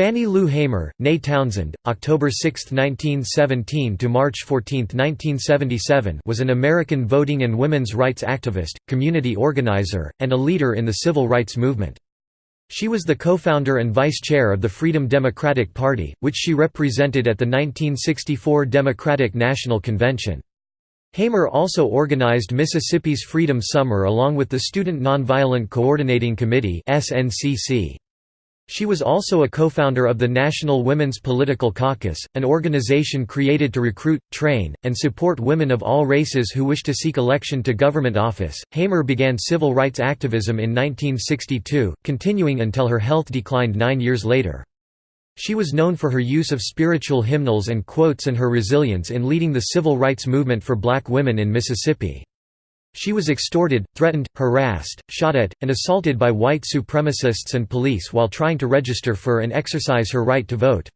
Fannie Lou Hamer, née Townsend, October 6, 1917 to March 14, 1977, was an American voting and women's rights activist, community organizer, and a leader in the civil rights movement. She was the co-founder and vice chair of the Freedom Democratic Party, which she represented at the 1964 Democratic National Convention. Hamer also organized Mississippi's Freedom Summer along with the Student Nonviolent Coordinating Committee SNCC. She was also a co-founder of the National Women's Political Caucus, an organization created to recruit, train, and support women of all races who wish to seek election to government office. Hamer began civil rights activism in 1962, continuing until her health declined nine years later. She was known for her use of spiritual hymnals and quotes and her resilience in leading the civil rights movement for black women in Mississippi. She was extorted, threatened, harassed, shot at, and assaulted by white supremacists and police while trying to register for and exercise her right to vote.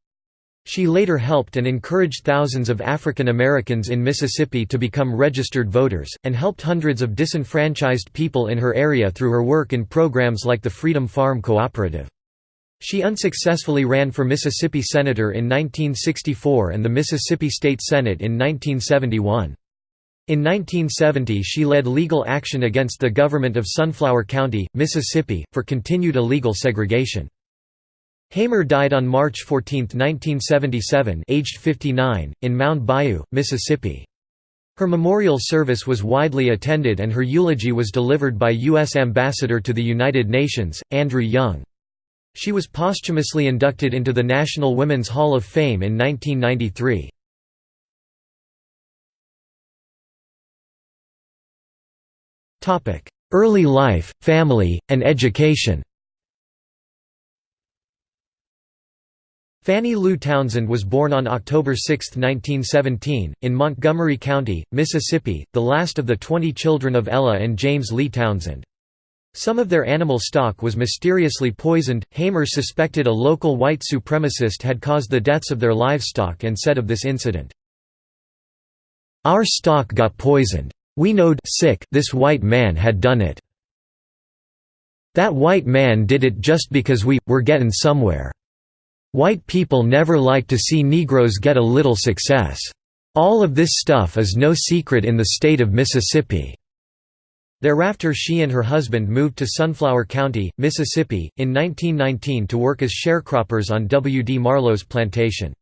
She later helped and encouraged thousands of African Americans in Mississippi to become registered voters, and helped hundreds of disenfranchised people in her area through her work in programs like the Freedom Farm Cooperative. She unsuccessfully ran for Mississippi Senator in 1964 and the Mississippi State Senate in 1971. In 1970 she led legal action against the government of Sunflower County, Mississippi, for continued illegal segregation. Hamer died on March 14, 1977 aged 59, in Mound Bayou, Mississippi. Her memorial service was widely attended and her eulogy was delivered by U.S. Ambassador to the United Nations, Andrew Young. She was posthumously inducted into the National Women's Hall of Fame in 1993. Early life, family, and education Fannie Lou Townsend was born on October 6, 1917, in Montgomery County, Mississippi, the last of the 20 children of Ella and James Lee Townsend. Some of their animal stock was mysteriously poisoned. Hamer suspected a local white supremacist had caused the deaths of their livestock and said of this incident, Our stock got poisoned. We knowed sick this white man had done it. That white man did it just because we, were gettin' somewhere. White people never like to see Negroes get a little success. All of this stuff is no secret in the state of Mississippi." Thereafter she and her husband moved to Sunflower County, Mississippi, in 1919 to work as sharecroppers on W. D. Marlowe's plantation.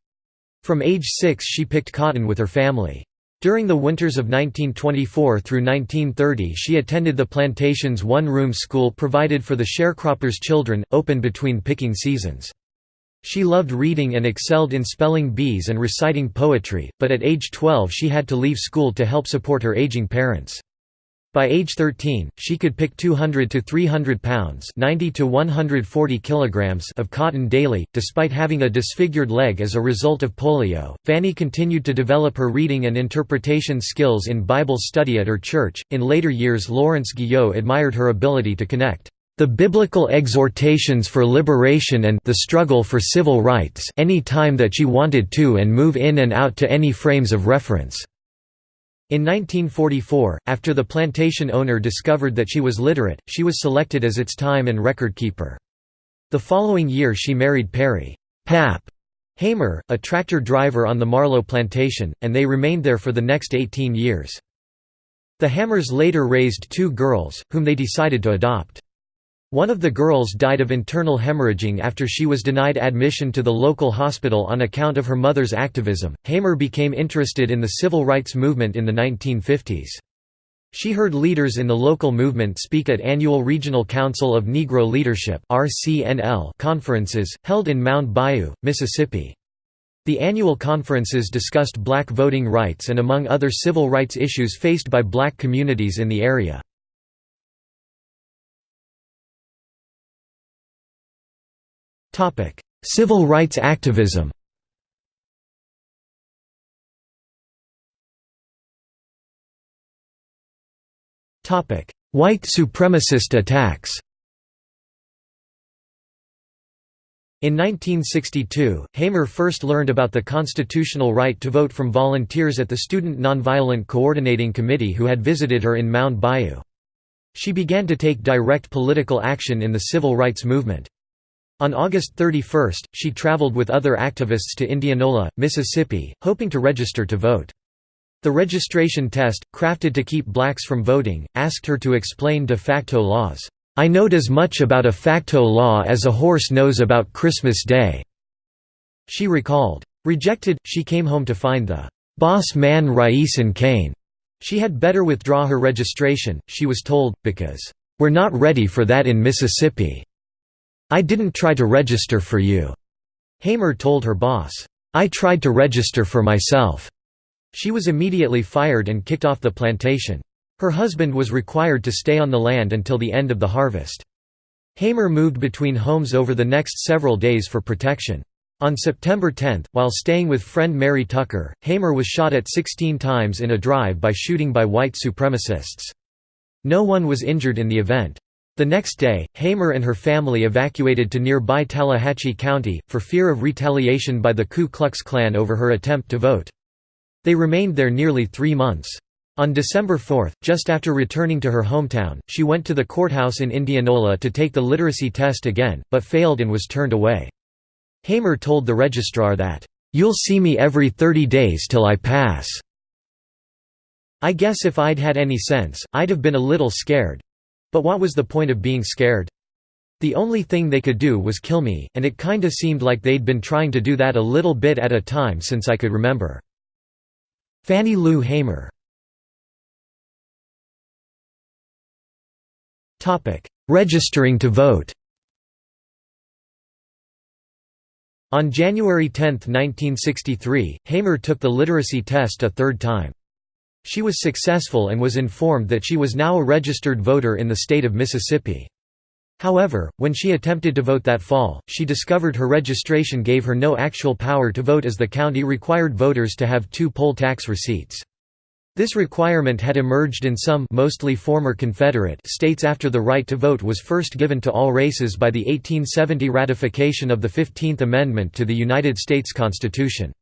From age six she picked cotton with her family. During the winters of 1924 through 1930 she attended the plantation's one-room school provided for the sharecroppers' children, open between picking seasons. She loved reading and excelled in spelling bees and reciting poetry, but at age 12 she had to leave school to help support her aging parents. By age 13, she could pick 200 to 300 pounds 90 to 140 kilograms of cotton daily, despite having a disfigured leg as a result of polio. Fannie continued to develop her reading and interpretation skills in Bible study at her church. In later years Lawrence Guyot admired her ability to connect the biblical exhortations for liberation and the struggle for civil rights any time that she wanted to and move in and out to any frames of reference. In 1944, after the plantation owner discovered that she was literate, she was selected as its time and record keeper. The following year she married Perry Pap Hamer, a tractor driver on the Marlowe plantation, and they remained there for the next 18 years. The Hamers later raised two girls, whom they decided to adopt. One of the girls died of internal hemorrhaging after she was denied admission to the local hospital on account of her mother's activism. Hamer became interested in the civil rights movement in the 1950s. She heard leaders in the local movement speak at annual Regional Council of Negro Leadership conferences, held in Mound Bayou, Mississippi. The annual conferences discussed black voting rights and among other civil rights issues faced by black communities in the area. Topic: Civil rights activism. Topic: White supremacist attacks. In 1962, Hamer first learned about the constitutional right to vote from volunteers at the Student Nonviolent Coordinating Committee who had visited her in Mound Bayou. She began to take direct political action in the civil rights movement. On August 31, she traveled with other activists to Indianola, Mississippi, hoping to register to vote. The registration test, crafted to keep blacks from voting, asked her to explain de facto laws. I knowed as much about a facto law as a horse knows about Christmas Day." She recalled. Rejected, she came home to find the boss man Raisin Kane. She had better withdraw her registration, she was told, because, "'We're not ready for that in Mississippi. I didn't try to register for you." Hamer told her boss, "'I tried to register for myself.'" She was immediately fired and kicked off the plantation. Her husband was required to stay on the land until the end of the harvest. Hamer moved between homes over the next several days for protection. On September 10, while staying with friend Mary Tucker, Hamer was shot at 16 times in a drive-by shooting by white supremacists. No one was injured in the event. The next day, Hamer and her family evacuated to nearby Tallahatchie County, for fear of retaliation by the Ku Klux Klan over her attempt to vote. They remained there nearly three months. On December 4, just after returning to her hometown, she went to the courthouse in Indianola to take the literacy test again, but failed and was turned away. Hamer told the registrar that, "'You'll see me every 30 days till I pass. I guess if I'd had any sense, I'd have been a little scared. But what was the point of being scared? The only thing they could do was kill me, and it kinda seemed like they'd been trying to do that a little bit at a time since I could remember. Fannie Lou Hamer Registering to vote On January 10, 1963, Hamer took the literacy test a third time. She was successful and was informed that she was now a registered voter in the state of Mississippi. However, when she attempted to vote that fall, she discovered her registration gave her no actual power to vote as the county required voters to have two poll tax receipts. This requirement had emerged in some mostly former Confederate states after the right to vote was first given to all races by the 1870 ratification of the Fifteenth Amendment to the United States Constitution.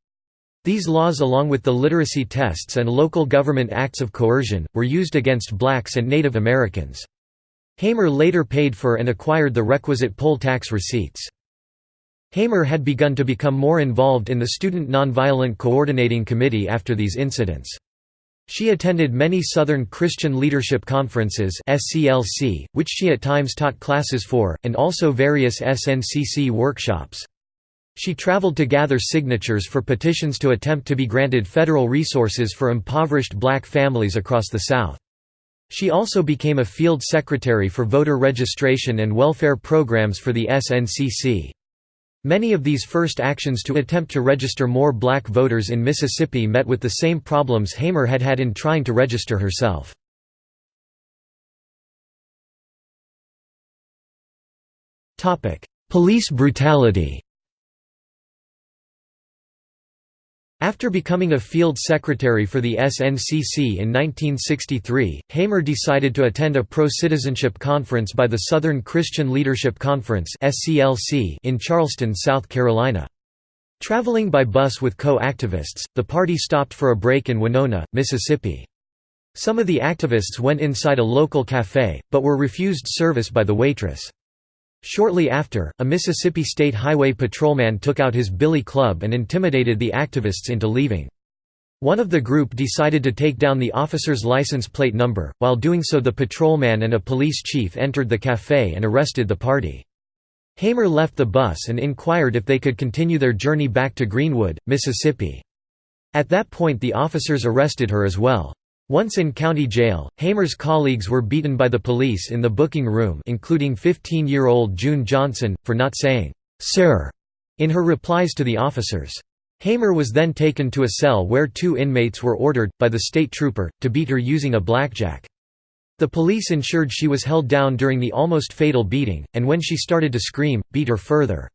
These laws along with the literacy tests and local government acts of coercion, were used against blacks and Native Americans. Hamer later paid for and acquired the requisite poll tax receipts. Hamer had begun to become more involved in the Student Nonviolent Coordinating Committee after these incidents. She attended many Southern Christian Leadership Conferences which she at times taught classes for, and also various SNCC workshops. She traveled to gather signatures for petitions to attempt to be granted federal resources for impoverished black families across the South. She also became a field secretary for voter registration and welfare programs for the SNCC. Many of these first actions to attempt to register more black voters in Mississippi met with the same problems Hamer had had in trying to register herself. Police brutality After becoming a field secretary for the SNCC in 1963, Hamer decided to attend a pro-citizenship conference by the Southern Christian Leadership Conference in Charleston, South Carolina. Traveling by bus with co-activists, the party stopped for a break in Winona, Mississippi. Some of the activists went inside a local café, but were refused service by the waitress. Shortly after, a Mississippi State Highway patrolman took out his billy club and intimidated the activists into leaving. One of the group decided to take down the officer's license plate number, while doing so the patrolman and a police chief entered the café and arrested the party. Hamer left the bus and inquired if they could continue their journey back to Greenwood, Mississippi. At that point the officers arrested her as well. Once in county jail, Hamer's colleagues were beaten by the police in the booking room including 15-year-old June Johnson, for not saying, "'Sir' in her replies to the officers. Hamer was then taken to a cell where two inmates were ordered, by the state trooper, to beat her using a blackjack. The police ensured she was held down during the almost fatal beating, and when she started to scream, beat her further.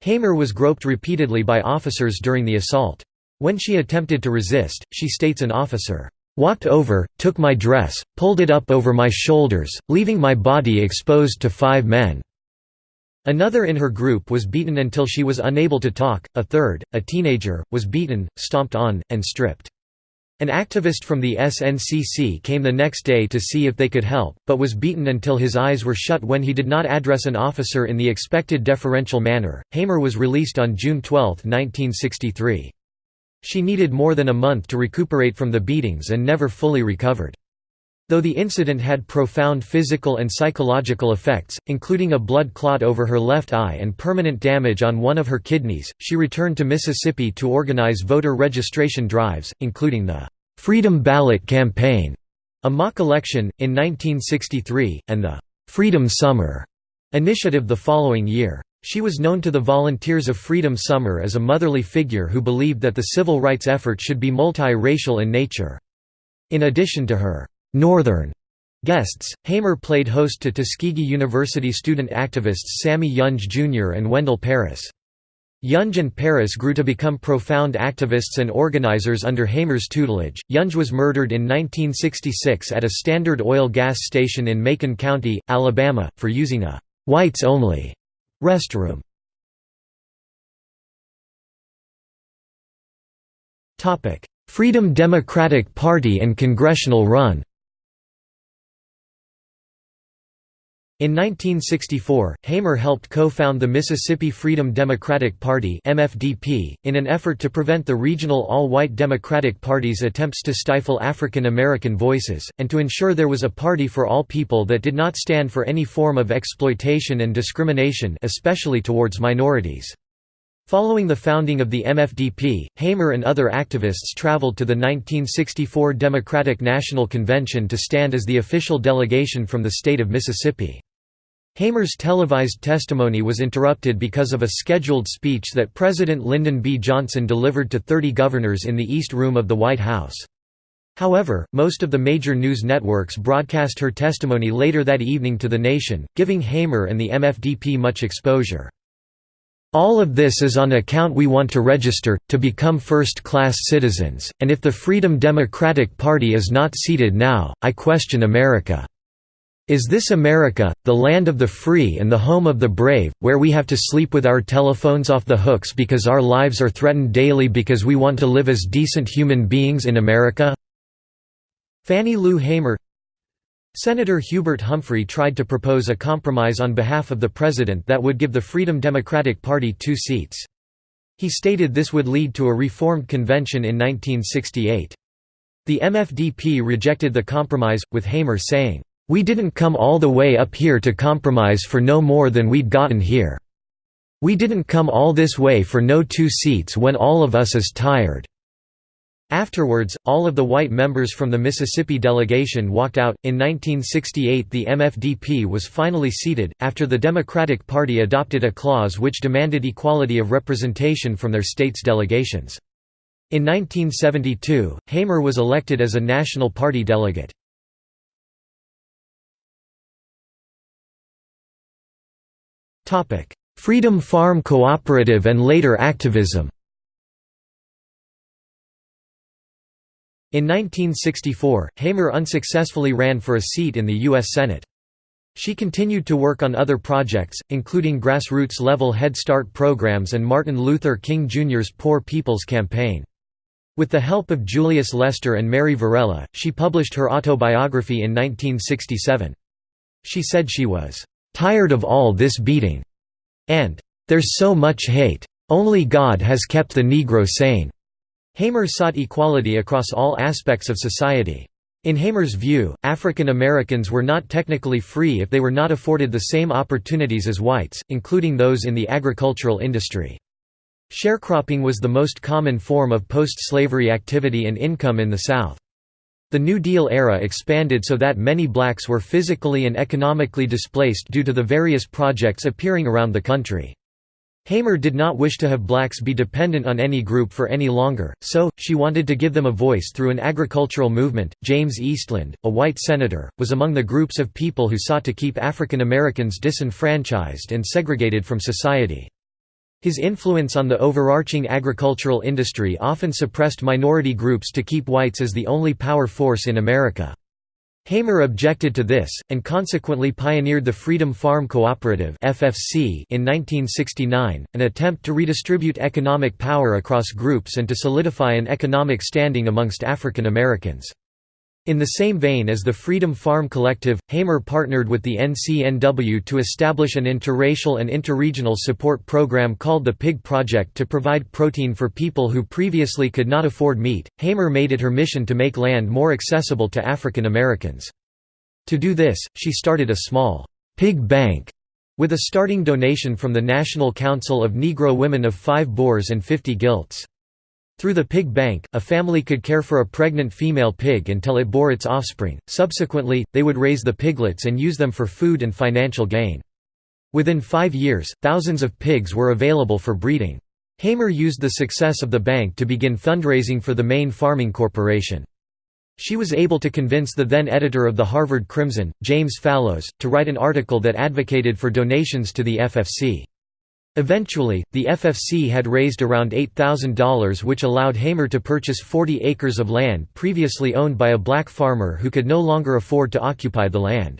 Hamer was groped repeatedly by officers during the assault. When she attempted to resist, she states an officer, Walked over, took my dress, pulled it up over my shoulders, leaving my body exposed to five men." Another in her group was beaten until she was unable to talk, a third, a teenager, was beaten, stomped on, and stripped. An activist from the SNCC came the next day to see if they could help, but was beaten until his eyes were shut when he did not address an officer in the expected deferential manner. Hamer was released on June 12, 1963. She needed more than a month to recuperate from the beatings and never fully recovered. Though the incident had profound physical and psychological effects, including a blood clot over her left eye and permanent damage on one of her kidneys, she returned to Mississippi to organize voter registration drives, including the Freedom Ballot Campaign, a mock election, in 1963, and the Freedom Summer initiative the following year. She was known to the Volunteers of Freedom Summer as a motherly figure who believed that the civil rights effort should be multi-racial in nature. In addition to her Northern guests. Hamer played host to Tuskegee University student activists Sammy Younge Jr. and Wendell Paris. Younge and Paris grew to become profound activists and organizers under Hamer's tutelage. Younge was murdered in 1966 at a Standard Oil gas station in Macon County, Alabama, for using a whites only restroom. Freedom Democratic Party and congressional run In 1964, Hamer helped co-found the Mississippi Freedom Democratic Party (MFDP) in an effort to prevent the regional all-white Democratic Party's attempts to stifle African American voices, and to ensure there was a party for all people that did not stand for any form of exploitation and discrimination especially towards minorities. Following the founding of the MFDP, Hamer and other activists traveled to the 1964 Democratic National Convention to stand as the official delegation from the state of Mississippi. Hamer's televised testimony was interrupted because of a scheduled speech that President Lyndon B. Johnson delivered to 30 governors in the East Room of the White House. However, most of the major news networks broadcast her testimony later that evening to the nation, giving Hamer and the MFDP much exposure. All of this is on account we want to register, to become first-class citizens, and if the Freedom Democratic Party is not seated now, I question America. Is this America, the land of the free and the home of the brave, where we have to sleep with our telephones off the hooks because our lives are threatened daily because we want to live as decent human beings in America? Fannie Lou Hamer Senator Hubert Humphrey tried to propose a compromise on behalf of the president that would give the Freedom Democratic Party two seats. He stated this would lead to a reformed convention in 1968. The MFDP rejected the compromise, with Hamer saying, we didn't come all the way up here to compromise for no more than we'd gotten here. We didn't come all this way for no two seats when all of us is tired." Afterwards, all of the white members from the Mississippi delegation walked out. In 1968, the MFDP was finally seated, after the Democratic Party adopted a clause which demanded equality of representation from their state's delegations. In 1972, Hamer was elected as a National Party delegate. Freedom Farm Cooperative and later activism In 1964, Hamer unsuccessfully ran for a seat in the U.S. Senate. She continued to work on other projects, including grassroots-level Head Start programs and Martin Luther King Jr.'s Poor People's Campaign. With the help of Julius Lester and Mary Varela, she published her autobiography in 1967. She said she was "...tired of all this beating," and "...there's so much hate. Only God has kept the Negro sane." Hamer sought equality across all aspects of society. In Hamer's view, African Americans were not technically free if they were not afforded the same opportunities as whites, including those in the agricultural industry. Sharecropping was the most common form of post-slavery activity and income in the South. The New Deal era expanded so that many blacks were physically and economically displaced due to the various projects appearing around the country. Hamer did not wish to have blacks be dependent on any group for any longer, so, she wanted to give them a voice through an agricultural movement. James Eastland, a white senator, was among the groups of people who sought to keep African Americans disenfranchised and segregated from society. His influence on the overarching agricultural industry often suppressed minority groups to keep whites as the only power force in America. Hamer objected to this, and consequently pioneered the Freedom Farm Cooperative in 1969, an attempt to redistribute economic power across groups and to solidify an economic standing amongst African Americans. In the same vein as the Freedom Farm Collective, Hamer partnered with the NCNW to establish an interracial and interregional support program called the Pig Project to provide protein for people who previously could not afford meat. Hamer made it her mission to make land more accessible to African Americans. To do this, she started a small pig bank with a starting donation from the National Council of Negro Women of 5 boars and 50 gilts. Through the pig bank, a family could care for a pregnant female pig until it bore its offspring, subsequently, they would raise the piglets and use them for food and financial gain. Within five years, thousands of pigs were available for breeding. Hamer used the success of the bank to begin fundraising for the Maine Farming Corporation. She was able to convince the then editor of the Harvard Crimson, James Fallows, to write an article that advocated for donations to the FFC. Eventually, the FFC had raised around $8,000 which allowed Hamer to purchase 40 acres of land previously owned by a black farmer who could no longer afford to occupy the land.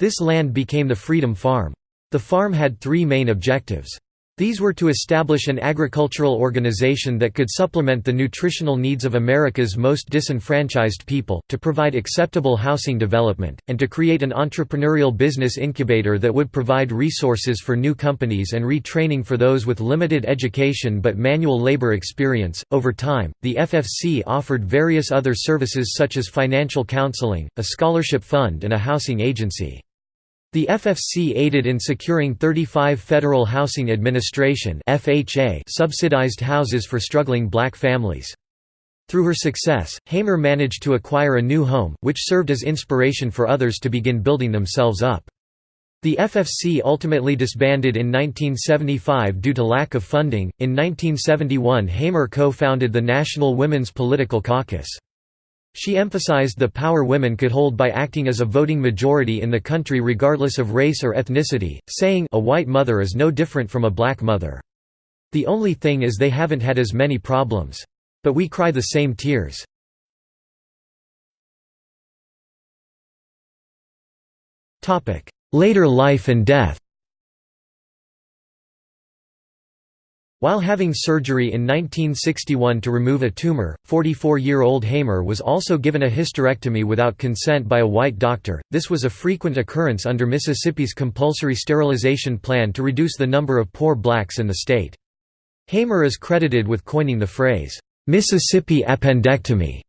This land became the Freedom Farm. The farm had three main objectives. These were to establish an agricultural organization that could supplement the nutritional needs of America's most disenfranchised people, to provide acceptable housing development, and to create an entrepreneurial business incubator that would provide resources for new companies and retraining for those with limited education but manual labor experience. Over time, the FFC offered various other services such as financial counseling, a scholarship fund, and a housing agency. The FFC aided in securing 35 Federal Housing Administration subsidized houses for struggling black families. Through her success, Hamer managed to acquire a new home, which served as inspiration for others to begin building themselves up. The FFC ultimately disbanded in 1975 due to lack of funding. In 1971, Hamer co founded the National Women's Political Caucus. She emphasized the power women could hold by acting as a voting majority in the country regardless of race or ethnicity, saying a white mother is no different from a black mother. The only thing is they haven't had as many problems. But we cry the same tears. Later life and death While having surgery in 1961 to remove a tumor, 44-year-old Hamer was also given a hysterectomy without consent by a white doctor. This was a frequent occurrence under Mississippi's compulsory sterilization plan to reduce the number of poor blacks in the state. Hamer is credited with coining the phrase, Mississippi appendectomy,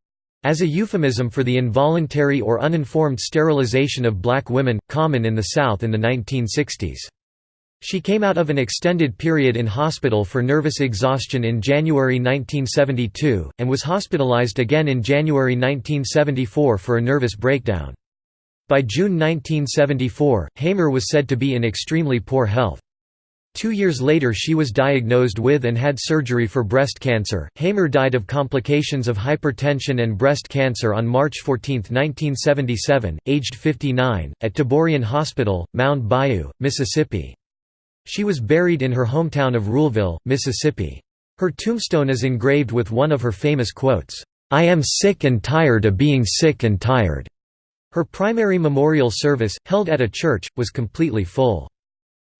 as a euphemism for the involuntary or uninformed sterilization of black women, common in the South in the 1960s. She came out of an extended period in hospital for nervous exhaustion in January 1972, and was hospitalized again in January 1974 for a nervous breakdown. By June 1974, Hamer was said to be in extremely poor health. Two years later she was diagnosed with and had surgery for breast cancer. Hamer died of complications of hypertension and breast cancer on March 14, 1977, aged 59, at Taborian Hospital, Mound Bayou, Mississippi. She was buried in her hometown of Ruleville, Mississippi. Her tombstone is engraved with one of her famous quotes, "'I am sick and tired of being sick and tired'". Her primary memorial service, held at a church, was completely full.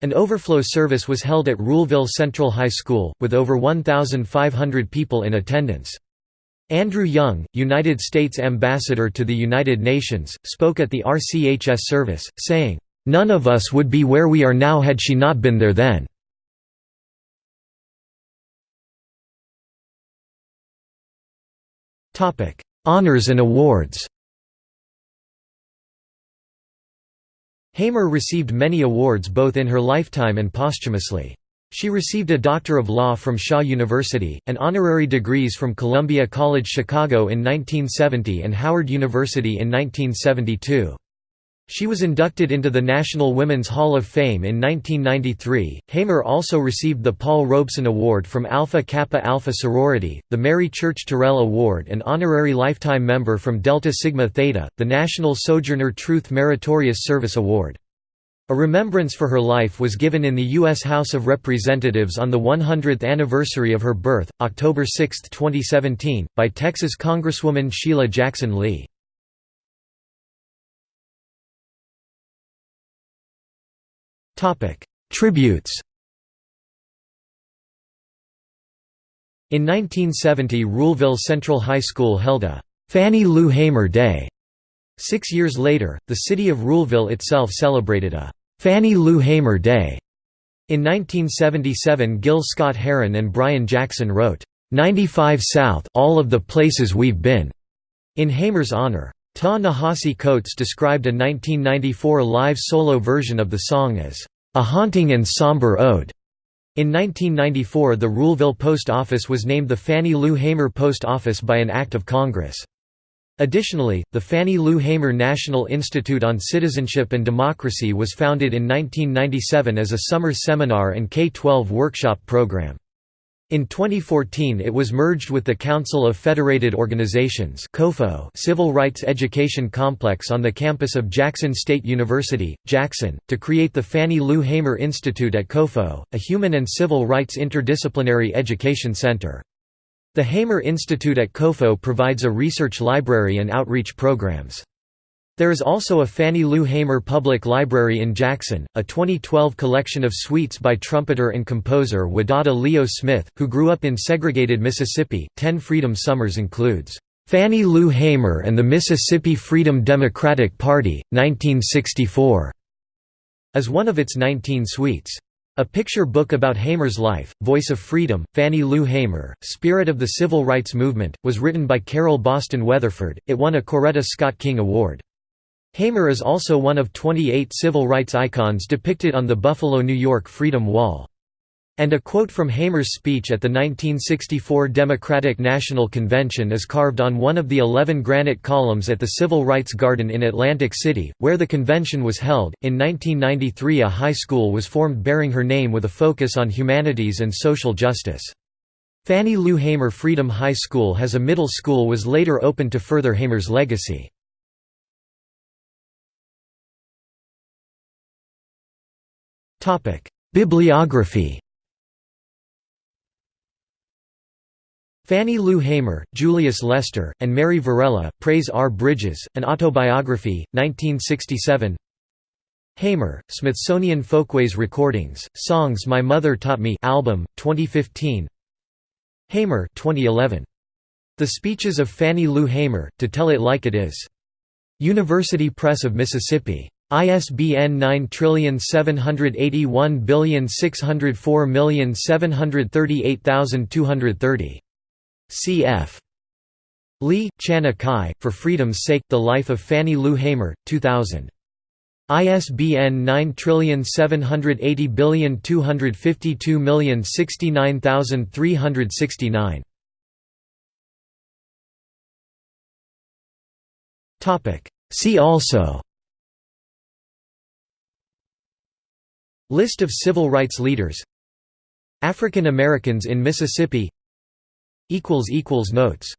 An overflow service was held at Ruleville Central High School, with over 1,500 people in attendance. Andrew Young, United States Ambassador to the United Nations, spoke at the RCHS service, saying, None of us would be where we are now had she not been there then. Honours and awards Hamer received many awards both in her lifetime and posthumously. She received a Doctor of Law from Shaw University, and honorary degrees from Columbia College Chicago in 1970 and Howard University in 1972. She was inducted into the National Women's Hall of Fame in 1993. Hamer also received the Paul Robeson Award from Alpha Kappa Alpha sorority, the Mary Church Terrell Award, and honorary lifetime member from Delta Sigma Theta, the National Sojourner Truth Meritorious Service Award. A remembrance for her life was given in the U.S. House of Representatives on the 100th anniversary of her birth, October 6, 2017, by Texas Congresswoman Sheila Jackson Lee. Tributes In 1970 Ruleville Central High School held a Fannie Lou Hamer Day. Six years later, the city of Ruleville itself celebrated a Fannie Lou Hamer Day. In 1977 Gil Scott-Heron and Brian Jackson wrote, 95 South All of the Places We've Been, in Hamer's honor. Ta-Nehisi Coates described a 1994 live solo version of the song as, "...a haunting and somber ode." In 1994 the Ruleville Post Office was named the Fannie Lou Hamer Post Office by an Act of Congress. Additionally, the Fannie Lou Hamer National Institute on Citizenship and Democracy was founded in 1997 as a summer seminar and K-12 workshop program. In 2014 it was merged with the Council of Federated Organizations COFO' Civil Rights Education Complex on the campus of Jackson State University, Jackson, to create the Fannie Lou Hamer Institute at COFO, a human and civil rights interdisciplinary education center. The Hamer Institute at COFO provides a research library and outreach programs. There is also a Fannie Lou Hamer Public Library in Jackson, a 2012 collection of suites by trumpeter and composer Wadada Leo Smith, who grew up in segregated Mississippi. Ten Freedom Summers includes, Fannie Lou Hamer and the Mississippi Freedom Democratic Party, 1964, as one of its 19 suites. A picture book about Hamer's life, Voice of Freedom, Fannie Lou Hamer, Spirit of the Civil Rights Movement, was written by Carol Boston Weatherford. It won a Coretta Scott King Award. Hamer is also one of 28 civil rights icons depicted on the Buffalo, New York Freedom Wall. And a quote from Hamer's speech at the 1964 Democratic National Convention is carved on one of the 11 granite columns at the Civil Rights Garden in Atlantic City, where the convention was held. In 1993, a high school was formed bearing her name with a focus on humanities and social justice. Fannie Lou Hamer Freedom High School has a middle school was later opened to further Hamer's legacy. Bibliography Fannie Lou Hamer, Julius Lester, and Mary Varela, Praise Our Bridges, An Autobiography, 1967 Hamer, Smithsonian Folkways Recordings, Songs My Mother Taught Me album, 2015 Hamer 2011. The Speeches of Fannie Lou Hamer, To Tell It Like It Is. University Press of Mississippi. ISBN 9781604738230. Cf. Lee, Chana Kai, For Freedom's Sake, The Life of Fannie Lou Hamer, 2000. ISBN 9780252069369. See also List of civil rights leaders. African Americans in Mississippi. Notes